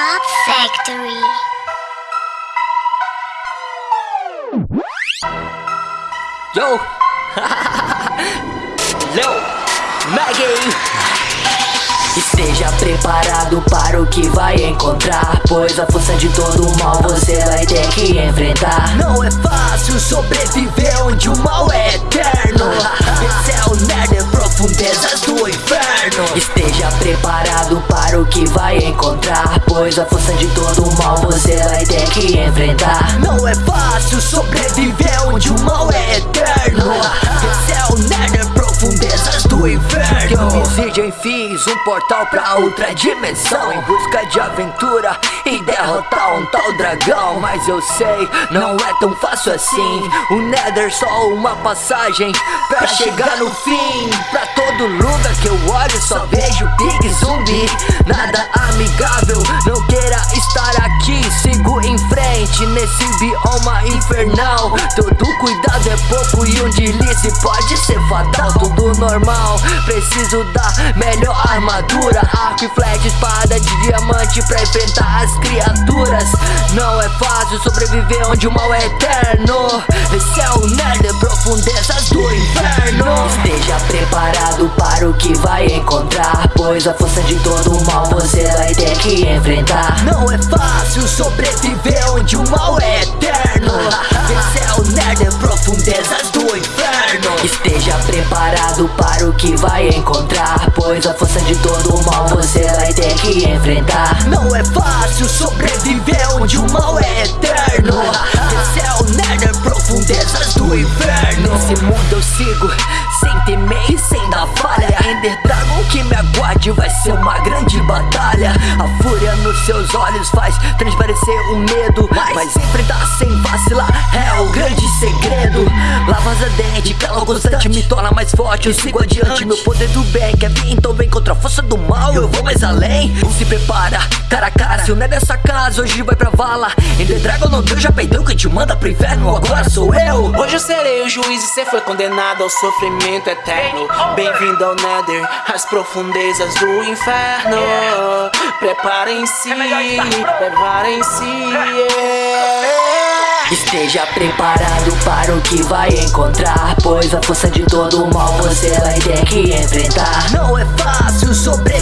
Factory. Yo! Leo! Maggie! Esteja preparado para o que vai encontrar Pois a força de todo o mal você vai ter que enfrentar Não é Esteja preparado para o que vai encontrar Pois a força de todo mal você vai ter que enfrentar. Não é fácil sobreviver onde o mal é eterno. Esse é o nerd em profundezas do inferno. Homicídio fiz um portal pra outra dimensão. Em busca de aventura e derrotar um tal dragão. Mas eu sei, não é tão fácil assim. O Nether só uma passagem pra chegar no fim Pra todo lugar que eu olho só vejo pig zumbi. Nada amigável, não queira estar aqui. Sigo em frente nesse bioma infernal. Todo cuidado é pouco e um deslize pode ser fatal. Tudo normal, preciso da melhor armadura. Arco e flecha, espada de diamante pra enfrentar as criaturas. Não é fácil sobreviver onde o mal é eterno. Esse é o nerd profundezas que vai encontrar Pois a força de todo o mal você vai ter que enfrentar. Não é fácil sobreviver onde o mal é eterno. Esse é o nerd profundezas do inferno. Esteja preparado para o que vai encontrar Pois a força de todo o mal você vai ter que enfrentar. Não é fácil sobreviver onde o mal é eterno falha Ender Dragon que me aguarde vai ser uma grande batalha. A fúria nos seus olhos faz transparecer o medo Mas enfrentar sem vacilar é o grande segredo. Lavas a dente, calor constante me torna mais forte Eu sigo adiante, meu poder do bem Quer vir então vem contra a força do mal Eu vou mais além, se prepara, cara a cara Se o é dessa casa, hoje vai pra vala. Ender Dragon não deu, já perdeu Quem te manda pro inferno. Agora sou eu. Hoje eu serei o juiz e cê foi condenado ao sofrimento eterno. Bem-vindo ao Nether, às profundezas do inferno. Preparem-se, preparem-se yeah. Esteja preparado para o que vai encontrar Pois a força de todo o mal você vai ter que enfrentar. Não é fácil sobreviver